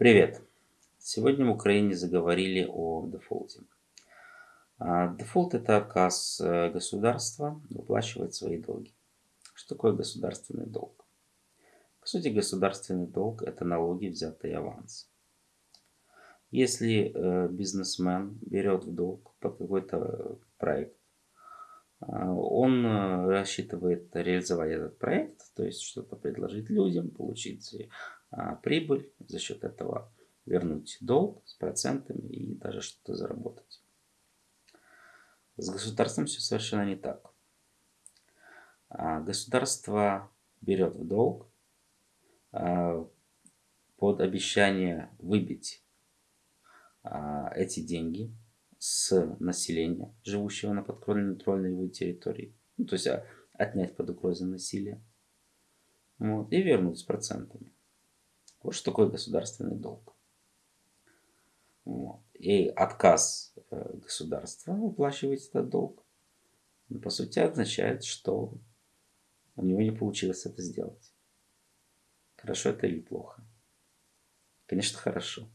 Привет! Сегодня в Украине заговорили о дефолте. А, дефолт – это отказ э, государства выплачивать свои долги. Что такое государственный долг? По сути, государственный долг – это налоги, взятые аванс. Если э, бизнесмен берет в долг под какой-то проект, а, он э, рассчитывает реализовать этот проект, то есть что-то предложить людям, получить а, прибыль, за счет этого вернуть долг с процентами и даже что-то заработать. С государством все совершенно не так. А, государство берет в долг под обещание выбить эти деньги с населения, живущего на подконтрольной его территории. Ну, то есть а, отнять под угрозой насилия. Вот, и вернуть с процентами. Вот что такое государственный долг. Вот. И отказ э, государства выплачивать этот долг, ну, по сути, означает, что у него не получилось это сделать. Хорошо это или плохо? Конечно, хорошо.